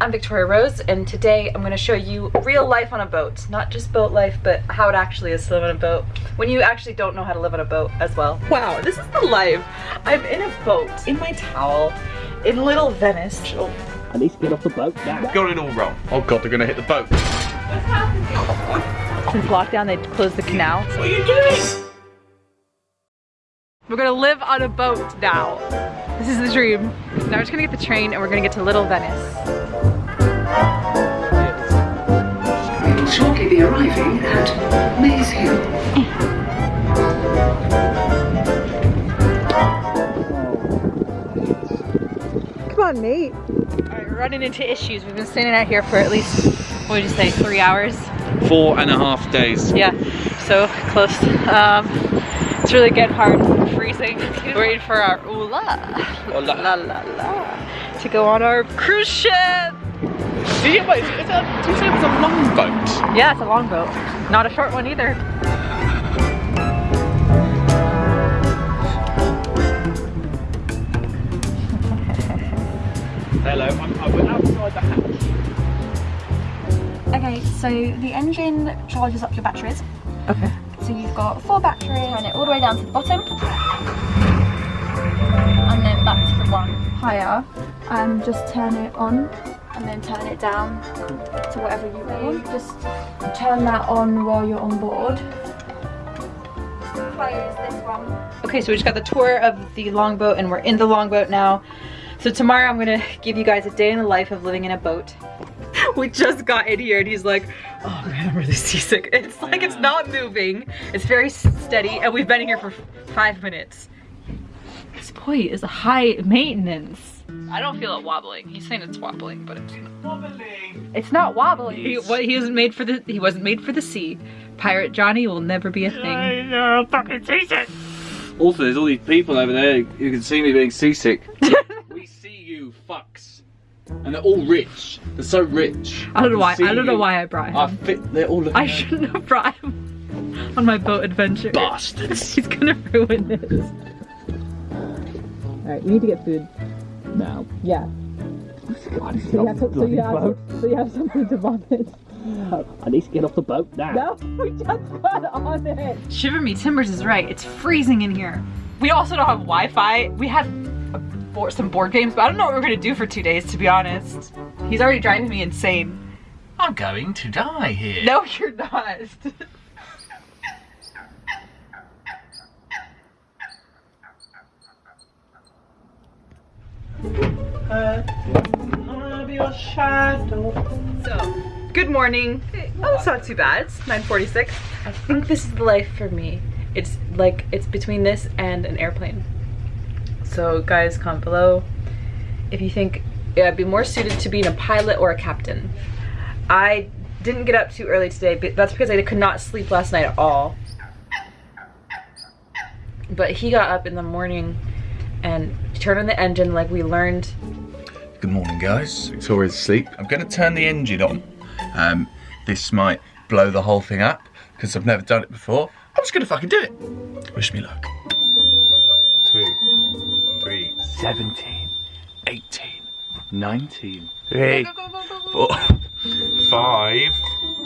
I'm Victoria Rose and today I'm going to show you real life on a boat. Not just boat life, but how it actually is to live on a boat when you actually don't know how to live on a boat as well. Wow, this is the life. I'm in a boat, in my towel, in little Venice. Oh, I need to get off the boat now. Got it all wrong. Oh god, they're gonna hit the boat. what's happening? Since lockdown, they closed the canal. What are you doing? We're gonna live on a boat now. This is the dream. Now we're just gonna get the train and we're gonna get to Little Venice. We will shortly be arriving at Maze Hill. Come on, mate. All right, we're running into issues. We've been standing out here for at least, what would you say, three hours? Four and a half days. Yeah, so close. Um, it's really getting hard, freezing. We're waiting for our ooh la, Oh, la. la la la, to go on our cruise ship. Do you, wait, is it, is that, do you say it's a long boat? Yeah, it's a long boat. Not a short one either. Hello, I'm, I'm outside the house. Okay, so the engine charges up your batteries. Okay. So you've got four batteries, turn it all the way down to the bottom. And then back to the one higher. And just turn it on and then turn it down to whatever you want. Just turn that on while you're on board. Close this one. Okay, so we just got the tour of the longboat and we're in the longboat now. So tomorrow I'm gonna give you guys a day in the life of living in a boat. We just got in here and he's like, oh man, I'm really seasick. It's like it's not moving. It's very steady and we've been here for five minutes. This boy is a high maintenance. I don't feel it wobbling. He's saying it's wobbling, but it's not. Wobbling. It's not wobbling. He, what, he wasn't made for the he wasn't made for the sea. Pirate Johnny will never be a thing. I know, fucking seasick. Also, there's all these people over there who can see me being seasick. we see you, fucks. And they're all rich. They're so rich. I don't know why. see I don't know why I brought him. I fit. They're all looking I shouldn't have brought him on my boat adventure. bastards. He's gonna ruin this. Alright, we need to get food. Now. Yeah. I need to So you have, to, so, you have, boat. so you have something to vomit. I need to get off the boat now. No, we just got on it. Shiver me timbers is right. It's freezing in here. We also don't have Wi-Fi. We have a board, some board games, but I don't know what we're gonna do for two days, to be honest. He's already driving me insane. I'm going to die here. No, you're not. So, good morning. Oh, it's not too bad. It's 9:46. I think this is the life for me. It's like it's between this and an airplane. So, guys, comment below if you think I'd be more suited to being a pilot or a captain. I didn't get up too early today, but that's because I could not sleep last night at all. But he got up in the morning and turned on the engine like we learned. Good morning, guys. Victoria's asleep. I'm going to turn the engine on. Um, this might blow the whole thing up because I've never done it before. I'm just going to fucking do it. Wish me luck. 17, 18, 19, three, four, five,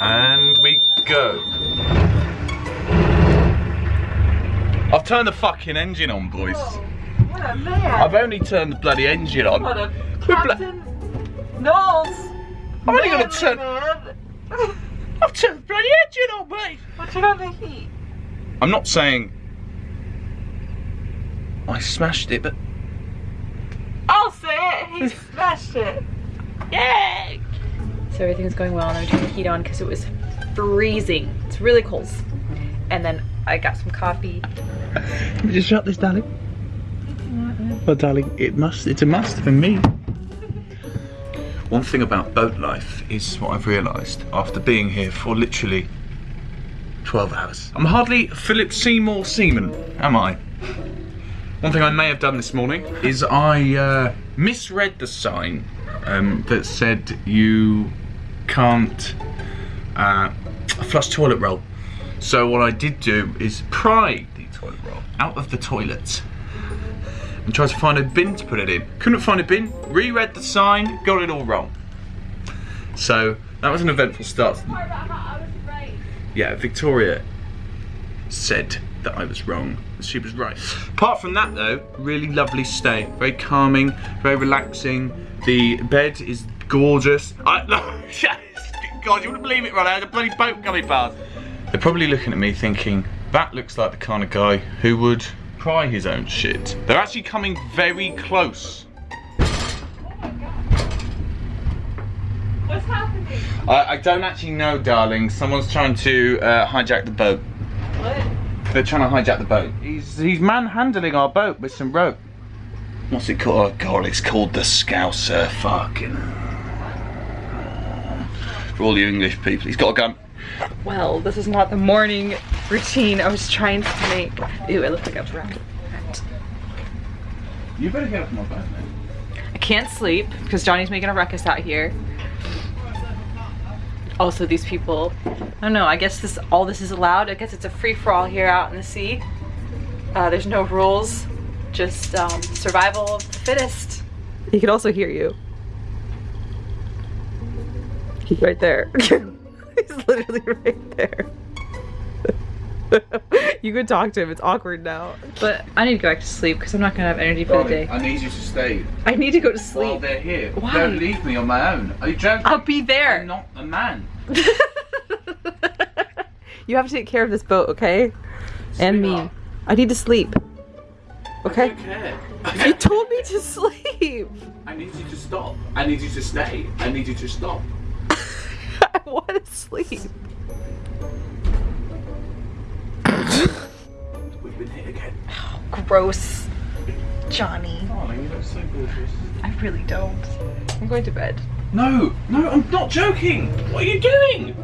and we go. I've turned the fucking engine on, boys. What a man! I've only turned the bloody engine on. What a We're bla- Captain Knowles! I'm only gonna turn. Man. I've turned the bloody engine on, mate. What's on the heat? I'm not saying I smashed it, but I'll say it. He smashed it. Yay! So everything's going well, and I turned the heat on because it was freezing. It's really cold. And then I got some coffee. Let me just shut this, darling. Well, darling, it must. It's a must for me. One thing about boat life is what I've realised after being here for literally 12 hours. I'm hardly Philip Seymour Seaman, am I? One thing I may have done this morning is I uh, misread the sign um, that said you can't uh, flush toilet roll. So what I did do is pry the toilet roll out of the toilet and tried to find a bin to put it in. Couldn't find a bin, reread the sign, got it all wrong. So that was an eventful start. Yeah, Victoria said that I was wrong. She was right. Apart from that though, really lovely stay. Very calming, very relaxing. The bed is gorgeous. I, God, you wouldn't believe it, right? I had a bloody boat coming past. They're probably looking at me thinking, that looks like the kind of guy who would cry his own shit. They're actually coming very close. What's happening? I, I don't actually know, darling. Someone's trying to uh, hijack the boat. What? They're trying to hijack the boat. He's he's manhandling our boat with some rope. What's it called? Oh god, it's called the Scouser. Fucking. For all you English people, he's got a gun. Well, this is not the morning routine I was trying to make. Ew, I look like a rat. You better get off my boat, man. I can't sleep because Johnny's making a ruckus out here. Also, these people, I don't know, I guess this all this is allowed. I guess it's a free-for-all here out in the sea. Uh, there's no rules, just um, survival of the fittest. He can also hear you. He's right there. He's literally right there. you could talk to him, it's awkward now. But I need to go back to sleep because I'm not gonna have energy for the day. I need you to stay I need to go to while sleep. they're here. Why? Don't leave me on my own. Are you joking? I'll be there. I'm not a man. you have to take care of this boat, okay? And me. Sweetheart. I need to sleep. I Okay? don't care. You told me to sleep. I need you to stop. I need you to stay. I need you to stop. I want to sleep. Gross. Johnny. Oh, Darling, you look so gorgeous. I really don't. I'm going to bed. No, no, I'm not joking. What are you doing?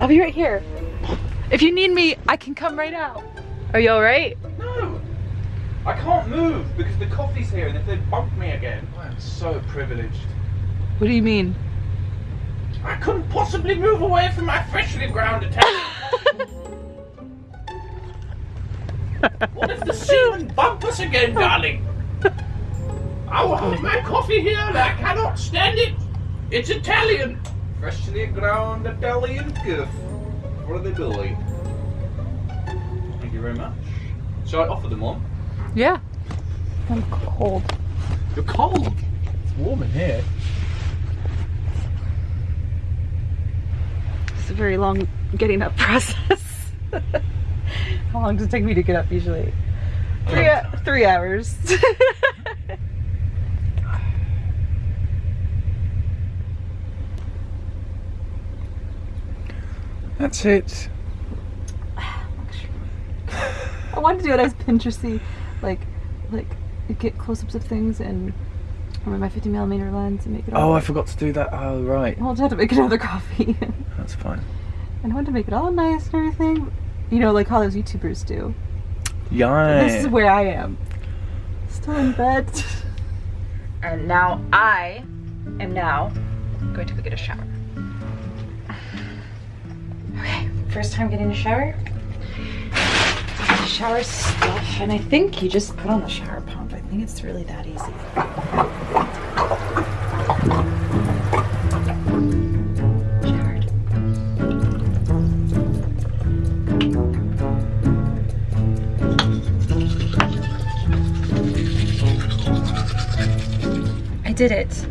I'll be right here. If you need me, I can come right out. Are you alright? No. I can't move because the coffee's here and if they bump me again. I am so privileged. What do you mean? I couldn't possibly move away from my freshly ground attack. what if the seamen bump us again, darling? I will have my coffee here and I cannot stand it. It's Italian. Freshly ground Italian gift for the boy. Thank you very much. Shall I offer them one? Yeah. I'm cold. You're cold. It's warm in here. It's a very long getting up process. How long does it take me to get up usually? Three, three hours. That's it. I wanted to do it as Pinteresty, like, like get close-ups of things and with my 50 millimeter lens and make it oh, all. Oh, I forgot to do that. Oh, right. Well, I had to make another coffee, That's fine. and I wanted to make it all nice and everything. You know, like how those YouTubers do. Yeah. This is where I am. Still in bed. And now I am now going to go get a shower. Okay, first time getting a shower. Shower stuff, and I think you just put on the shower pump. I think it's really that easy. Did it.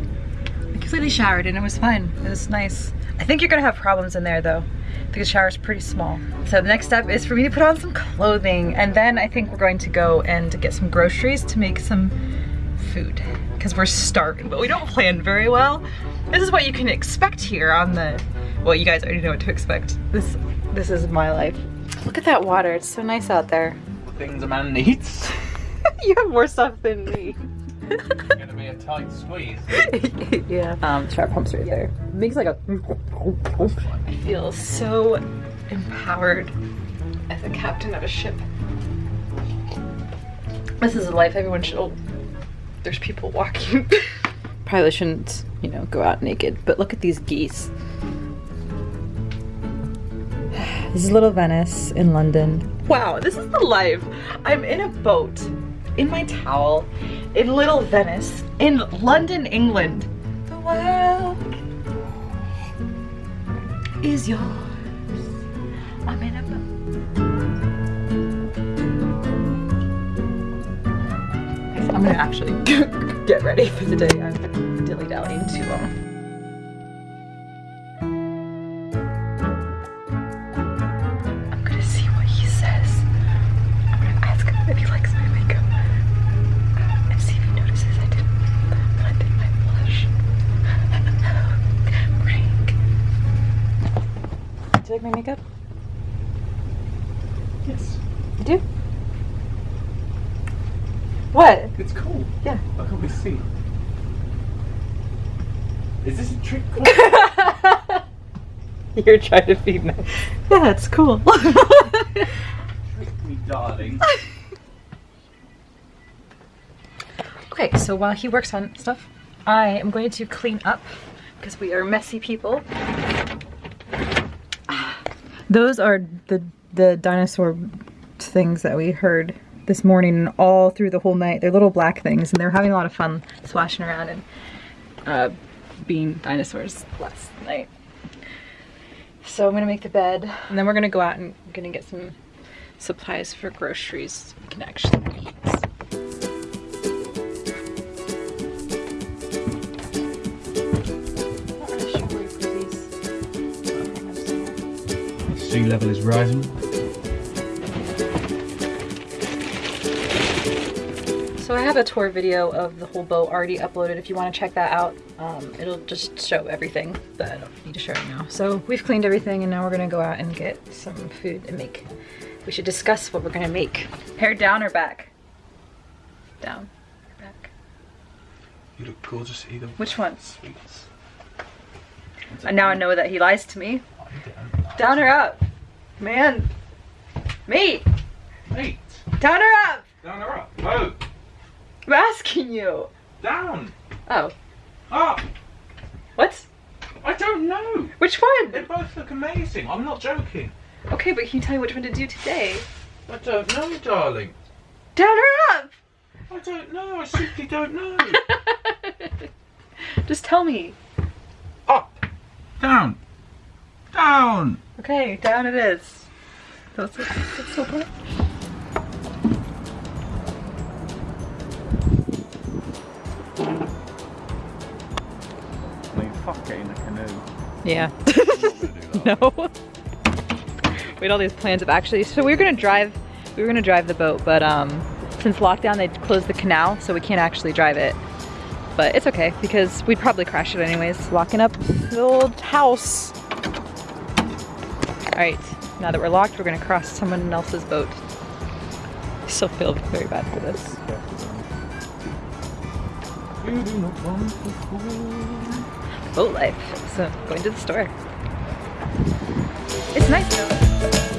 I completely showered and it was fine. It was nice. I think you're gonna have problems in there though. because the shower's pretty small. So the next step is for me to put on some clothing and then I think we're going to go and get some groceries to make some food because we're starving, but we don't plan very well. This is what you can expect here on the, well, you guys already know what to expect. This, this is my life. Look at that water. It's so nice out there. Things a man needs. you have more stuff than me. Gonna be a tight squeeze. yeah. Um, shower pump's right there. Makes like a. I feel so empowered as a captain of a ship. This is a life everyone should. There's people walking. Probably shouldn't, you know, go out naked. But look at these geese. This is Little Venice in London. Wow, this is the life. I'm in a boat, in my towel, in Little Venice, in London, England. The world is yours. I'm in a boat. I'm gonna actually get ready for the day. I'm dilly dallying too long. What? It's cool. Yeah. I can't really see. Is this a trick? You're trying to feed me. Yeah, it's cool. Trick me, darling. okay, so while he works on stuff, I am going to clean up because we are messy people. Those are the the dinosaur things that we heard this morning and all through the whole night. They're little black things and they're having a lot of fun splashing around and uh, being dinosaurs last night. So I'm gonna make the bed and then we're gonna go out and gonna get some supplies for groceries we can actually eat. Sea level is rising. So I have a tour video of the whole boat already uploaded if you want to check that out. Um, it'll just show everything, but I don't need to show it now. So we've cleaned everything and now we're gonna go out and get some food and make. We should discuss what we're gonna make. Hair down or back? Down. or Back. You look gorgeous either. Which one? Sweets. And now I know that he lies to me. Down or up? Man. Me. Mate, Down or up? down or up? No, I'm asking you. down, Oh. up. What? I don't know. Which one? They both look amazing. I'm not joking. Okay, but can you tell me which one to do today? I don't know, darling. Down or up? I don't know. I simply don't know. Just tell me. Up. Down. Down. Okay, down it is. That's, that's so fun. Yeah. no. We had all these plans of actually, so we were gonna drive, we were gonna drive the boat, but um, since lockdown they closed the canal, so we can't actually drive it. But it's okay because we'd probably crash it anyways, locking up the old house. All right, now that we're locked, we're gonna cross someone else's boat. I still feel very bad for this boat life. So going to the store. It's nice though.